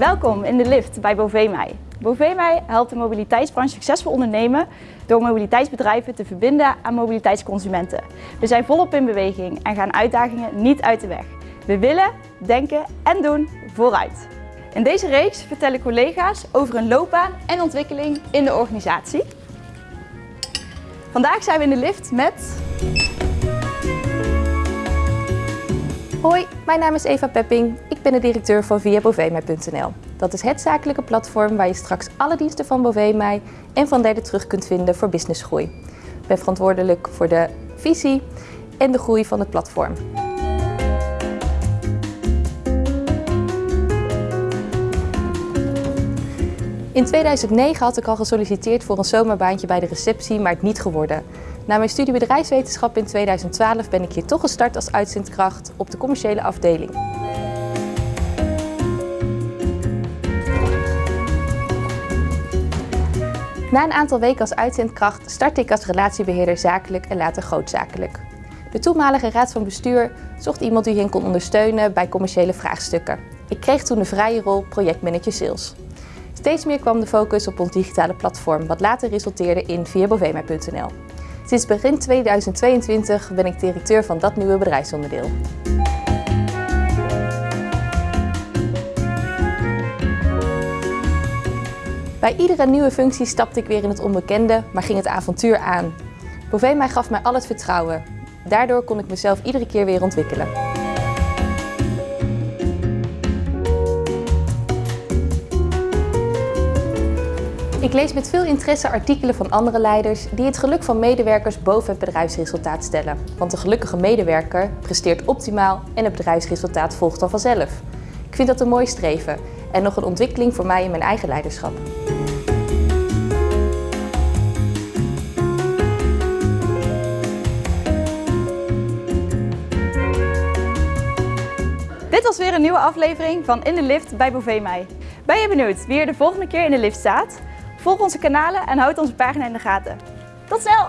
Welkom in de lift bij Bovemij. Bovemij helpt de mobiliteitsbranche succesvol ondernemen door mobiliteitsbedrijven te verbinden aan mobiliteitsconsumenten. We zijn volop in beweging en gaan uitdagingen niet uit de weg. We willen, denken en doen vooruit. In deze reeks vertellen collega's over hun loopbaan en ontwikkeling in de organisatie. Vandaag zijn we in de lift met... Hoi, mijn naam is Eva Pepping. Ik ben de directeur van viabovemij.nl. Dat is het zakelijke platform waar je straks alle diensten van Bovemij en van derden terug kunt vinden voor businessgroei. Ik ben verantwoordelijk voor de visie en de groei van het platform. In 2009 had ik al gesolliciteerd voor een zomerbaantje bij de receptie, maar het niet geworden. Na mijn studie bedrijfswetenschap in 2012 ben ik hier toch gestart als uitzendkracht op de commerciële afdeling. Na een aantal weken als uitzendkracht startte ik als relatiebeheerder zakelijk en later grootzakelijk. De toenmalige raad van bestuur zocht iemand die hen kon ondersteunen bij commerciële vraagstukken. Ik kreeg toen de vrije rol projectmanager sales. Steeds meer kwam de focus op ons digitale platform, wat later resulteerde in viabovema.nl. Sinds begin 2022 ben ik directeur van dat nieuwe bedrijfsonderdeel. Bij iedere nieuwe functie stapte ik weer in het onbekende, maar ging het avontuur aan. Bovema gaf mij al het vertrouwen. Daardoor kon ik mezelf iedere keer weer ontwikkelen. Ik lees met veel interesse artikelen van andere leiders die het geluk van medewerkers boven het bedrijfsresultaat stellen. Want een gelukkige medewerker presteert optimaal en het bedrijfsresultaat volgt dan vanzelf. Ik vind dat een mooi streven en nog een ontwikkeling voor mij in mijn eigen leiderschap. Dit was weer een nieuwe aflevering van In de Lift bij Bovemij. Ben je benieuwd wie er de volgende keer in de lift staat? Volg onze kanalen en houd onze pagina in de gaten. Tot snel!